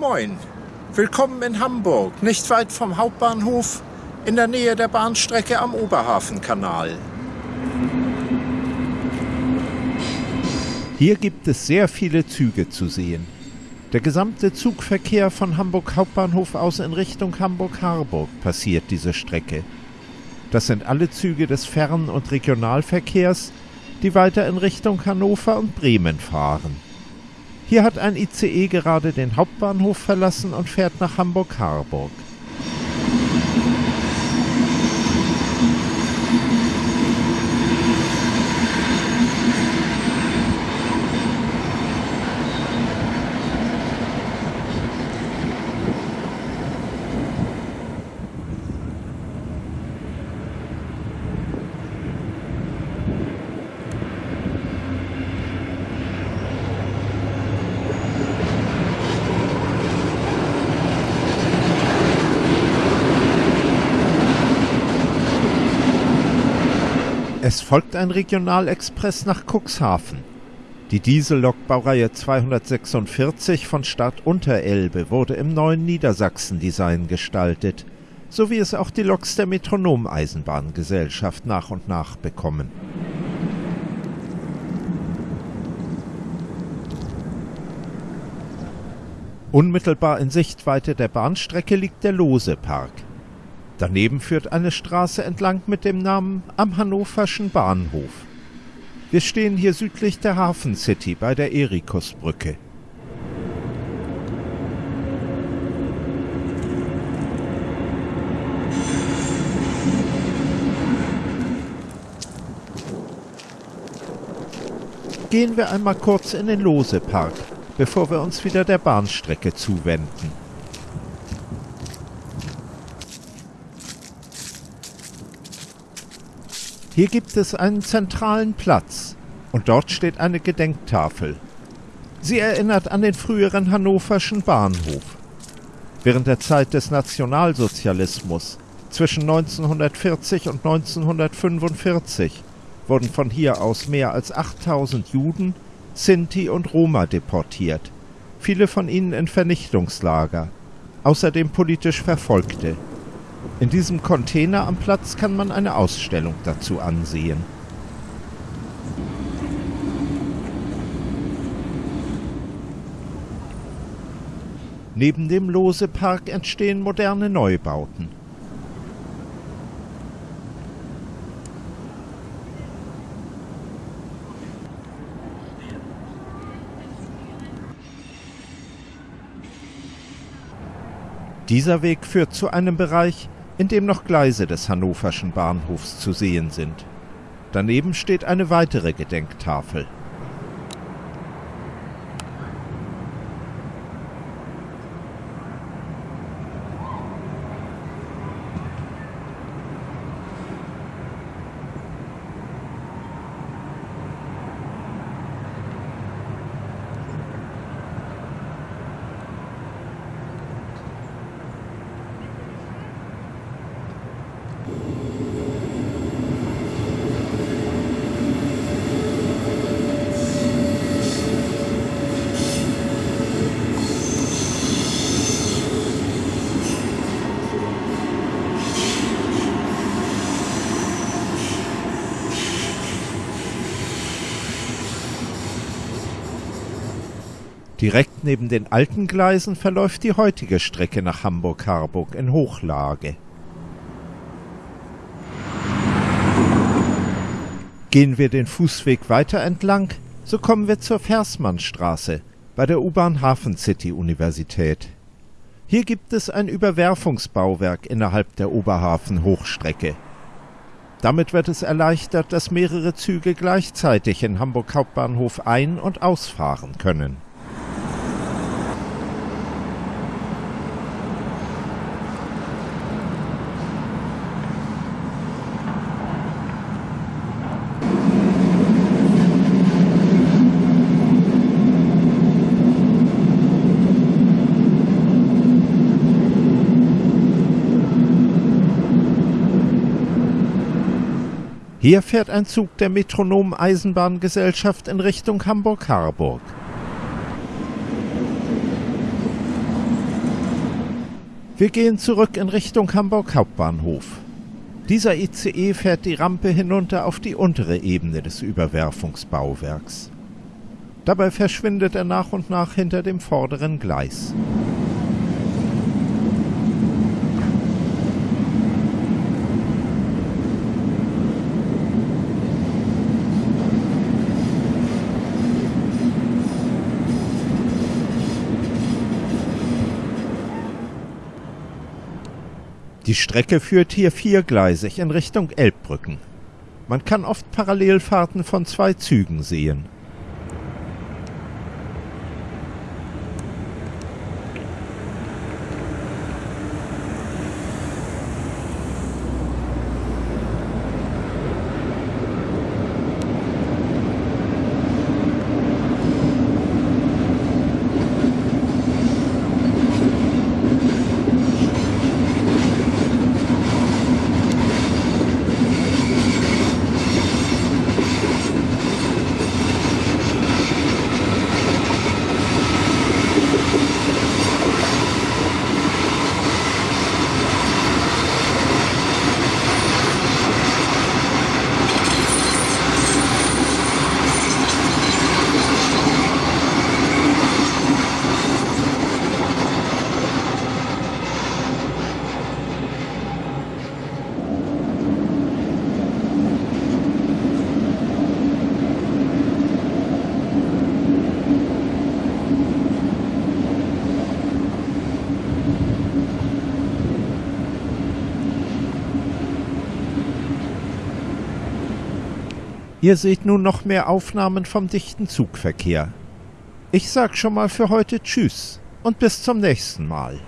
Moin, willkommen in Hamburg, nicht weit vom Hauptbahnhof, in der Nähe der Bahnstrecke am Oberhafenkanal. Hier gibt es sehr viele Züge zu sehen. Der gesamte Zugverkehr von Hamburg Hauptbahnhof aus in Richtung Hamburg-Harburg passiert diese Strecke. Das sind alle Züge des Fern- und Regionalverkehrs, die weiter in Richtung Hannover und Bremen fahren. Hier hat ein ICE gerade den Hauptbahnhof verlassen und fährt nach Hamburg-Harburg. Es folgt ein Regionalexpress nach Cuxhaven. Die Diesellok Baureihe 246 von Stadt Unterelbe wurde im neuen Niedersachsen-Design gestaltet, so wie es auch die Loks der Metronom-Eisenbahngesellschaft nach und nach bekommen. Unmittelbar in Sichtweite der Bahnstrecke liegt der Lose-Park. Daneben führt eine Straße entlang mit dem Namen Am Hannoverschen Bahnhof. Wir stehen hier südlich der Hafen City bei der Erikusbrücke. Gehen wir einmal kurz in den Lose-Park, bevor wir uns wieder der Bahnstrecke zuwenden. Hier gibt es einen zentralen Platz und dort steht eine Gedenktafel. Sie erinnert an den früheren hannoverschen Bahnhof. Während der Zeit des Nationalsozialismus zwischen 1940 und 1945 wurden von hier aus mehr als 8000 Juden, Sinti und Roma deportiert, viele von ihnen in Vernichtungslager, außerdem politisch Verfolgte. In diesem Container am Platz kann man eine Ausstellung dazu ansehen. Neben dem Lose-Park entstehen moderne Neubauten. Dieser Weg führt zu einem Bereich, in dem noch Gleise des hannoverschen Bahnhofs zu sehen sind. Daneben steht eine weitere Gedenktafel. Direkt neben den alten Gleisen verläuft die heutige Strecke nach Hamburg-Harburg in Hochlage. Gehen wir den Fußweg weiter entlang, so kommen wir zur Versmannstraße bei der U-Bahn Hafen City Universität. Hier gibt es ein Überwerfungsbauwerk innerhalb der Oberhafen-Hochstrecke. Damit wird es erleichtert, dass mehrere Züge gleichzeitig in Hamburg Hauptbahnhof ein- und ausfahren können. Hier fährt ein Zug der Metronom Eisenbahngesellschaft in Richtung Hamburg-Harburg. Wir gehen zurück in Richtung Hamburg Hauptbahnhof. Dieser ICE fährt die Rampe hinunter auf die untere Ebene des Überwerfungsbauwerks. Dabei verschwindet er nach und nach hinter dem vorderen Gleis. Die Strecke führt hier viergleisig in Richtung Elbbrücken. Man kann oft Parallelfahrten von zwei Zügen sehen. Ihr seht nun noch mehr Aufnahmen vom dichten Zugverkehr. Ich sag schon mal für heute Tschüss und bis zum nächsten Mal.